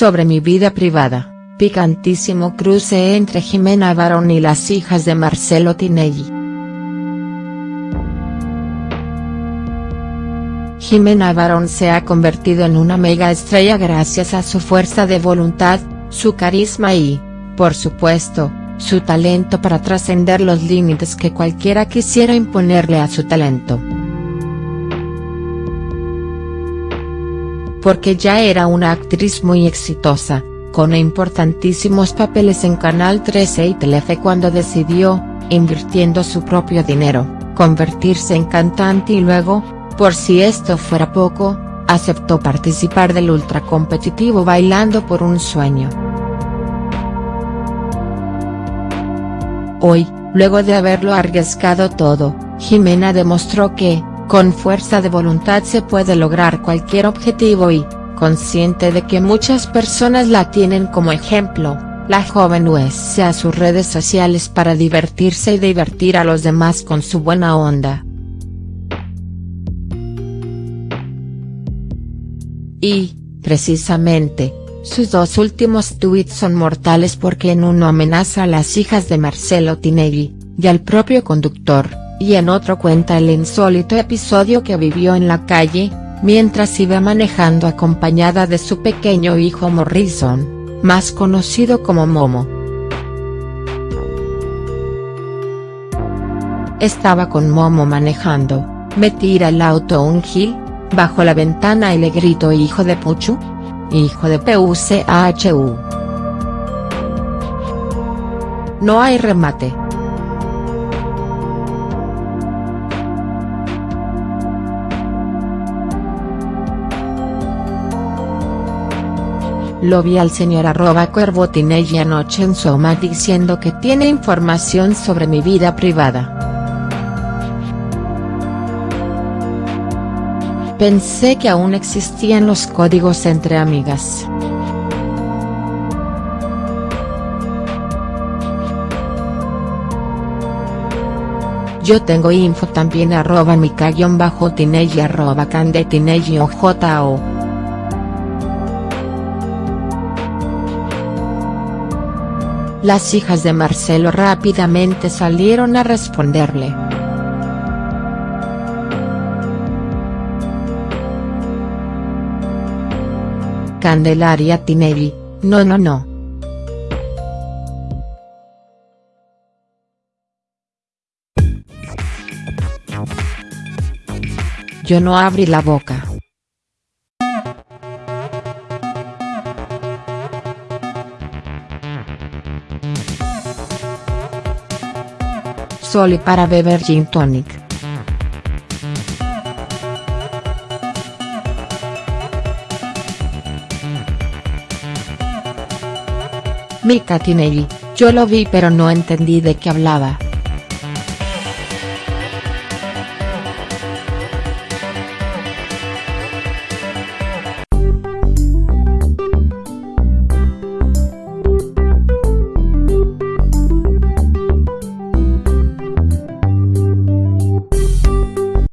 sobre mi vida privada, picantísimo cruce entre Jimena Barón y las hijas de Marcelo Tinelli. Jimena Barón se ha convertido en una mega estrella gracias a su fuerza de voluntad, su carisma y, por supuesto, su talento para trascender los límites que cualquiera quisiera imponerle a su talento. Porque ya era una actriz muy exitosa, con importantísimos papeles en Canal 13 y Telefe cuando decidió, invirtiendo su propio dinero, convertirse en cantante y luego, por si esto fuera poco, aceptó participar del ultracompetitivo Bailando por un Sueño. Hoy, luego de haberlo arriesgado todo, Jimena demostró que, con fuerza de voluntad se puede lograr cualquier objetivo y, consciente de que muchas personas la tienen como ejemplo, la joven USA a sus redes sociales para divertirse y divertir a los demás con su buena onda. Y, precisamente, sus dos últimos tweets son mortales porque en uno amenaza a las hijas de Marcelo Tinelli, y al propio conductor, y en otro cuenta el insólito episodio que vivió en la calle, mientras iba manejando acompañada de su pequeño hijo Morrison, más conocido como Momo. Estaba con Momo manejando, me tira el auto un gil, bajo la ventana y le grito hijo de Puchu, hijo de PUCHU. No hay remate. Lo vi al señor arroba Cuervotinelli anoche en Soma diciendo que tiene información sobre mi vida privada. Pensé que aún existían los códigos entre amigas. Yo tengo info también arroba bajo tinelli arroba candetinelli o Las hijas de Marcelo rápidamente salieron a responderle. Candelaria Tinelli, no no no. Yo no abrí la boca. Soli para beber gin tonic. Mika Tinelli, yo lo vi pero no entendí de qué hablaba.